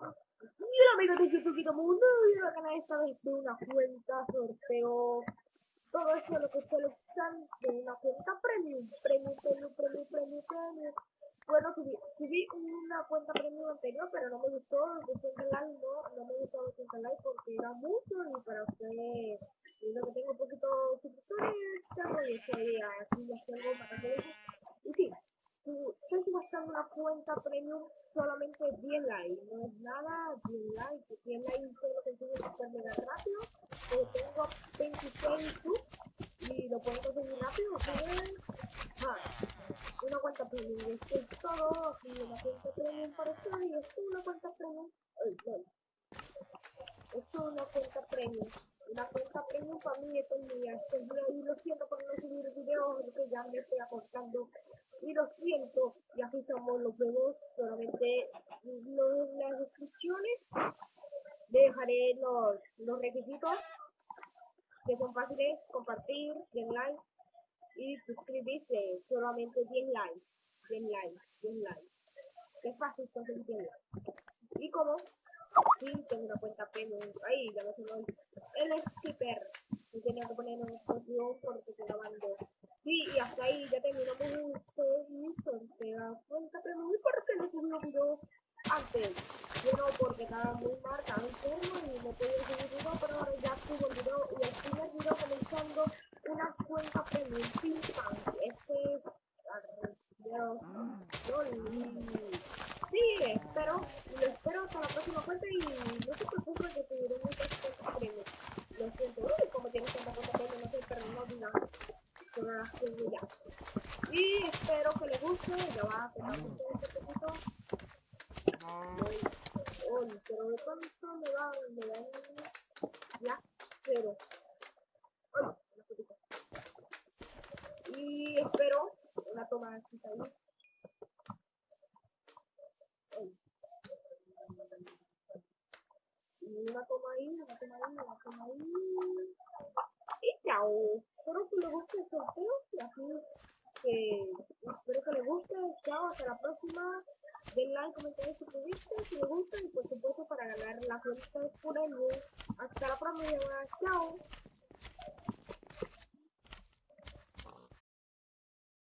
Mira amigos de YouTube Mundo, yo a ganar esta vez de una cuenta sorteo. Todo eso lo que ustedes están de una cuenta premium, premium, premium, premium, premium, premium. Bueno, subí, subí una cuenta premium anterior, pero no me gustó de 100 likes, no, no me gustó de 100 likes porque era mucho y para ustedes, viendo que tengo un poquito suscriptores, tengo y estoy aquí ya tengo para hacer Y sí, estoy gastando una cuenta premium solamente 10 likes, no es nada, 10 likes, 10 likes se lo consigo super mega rápido, porque tengo 26 subs y lo puedo conseguir rápido, bien, ah, una cuenta premium, esto es todo, aquí una cuenta premium para ustedes, y esto es una cuenta premium, esto es una cuenta premium, una cuenta premium mí, mía, y lo siento por no subir videos, porque ya me estoy acortando y lo siento, ya fijamos los vemos solamente en las descripciones dejaré los, los requisitos que son fáciles, compartir, 10 likes y suscribirse, solamente 10 likes, 10 likes, 10 likes. Es fácil conseguir 10 likes. Y como, sí, tengo una cuenta premium, ahí ya no se el skipper, y tenía que poner porque estoy grabando. Sí, y hasta ahí ya terminamos un se da cuenta, pero muy porque no subí un video antes. Yo no, porque estaba muy enfermo y no podía subir video, pero ahora ya subo el video y el primer video comenzando una cuenta premium Este es... Sí, espero, lo espero hasta la próxima cuenta y no se preocupen que subiré muchas cuentas premium. Lo siento, uy, como tienes tanta cuenta premium, no sé, pero no digan que no las ya. Y espero que les guste, ya va a tomar un poquito. Uy, pero de pronto me va, me dan ya, pero. Y espero una toma así ahí. Y una toma ahí, una toma ahí, una toma ahí. Y chao. Que les guste el sorteo y así espero que les guste. Chao, hasta la próxima. Den like, comenten, suscribirse si les gusta y por supuesto para ganar la cuenta por el Hasta la próxima. Chao.